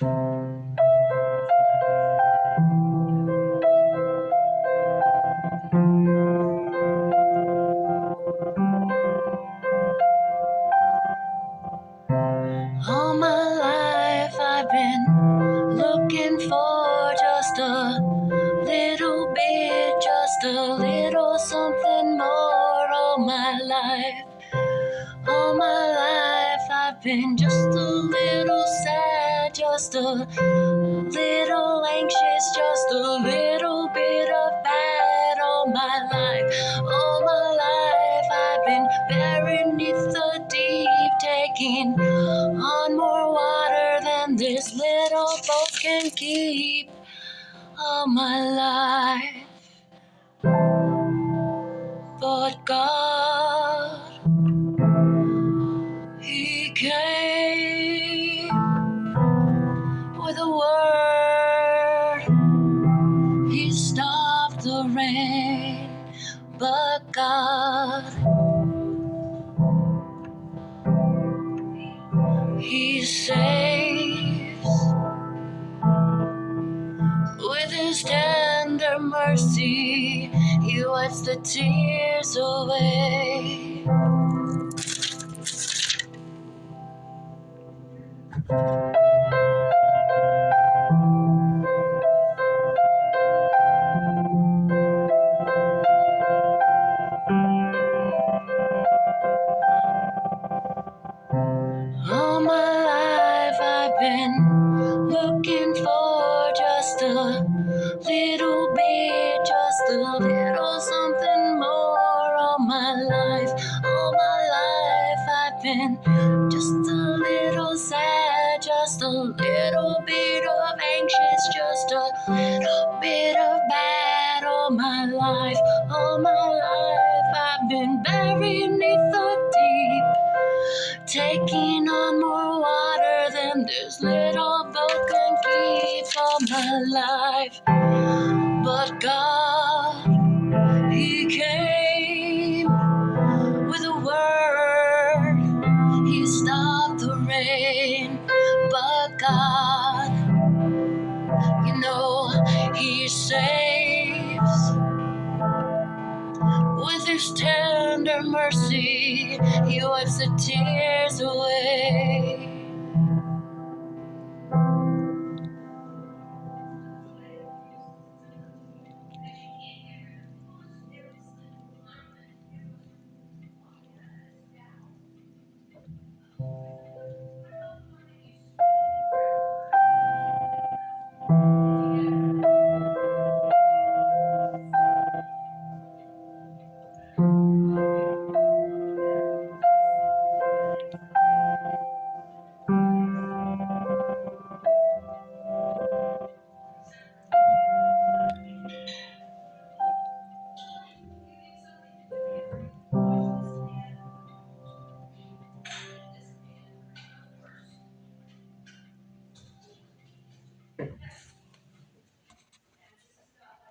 All my life I've been looking for just a little bit, just a little something more. All my life, all my life I've been just a little just a little anxious, just a little bit of bad. All my life, all my life I've been buried the deep, taking on more water than this little boat can keep. All my life, but God, God, He saves with His tender mercy. He wipes the tears away. Been looking for just a little bit, just a little something more. All my life, all my life I've been just a little sad, just a little bit of anxious, just a little bit of bad. All my life, all my life I've been buried beneath the deep taking on more water than this little boat can keep my life. But God, He came with a word, He stopped the rain. But God, you know, He saves with His tender mercy. He wipes the tears away.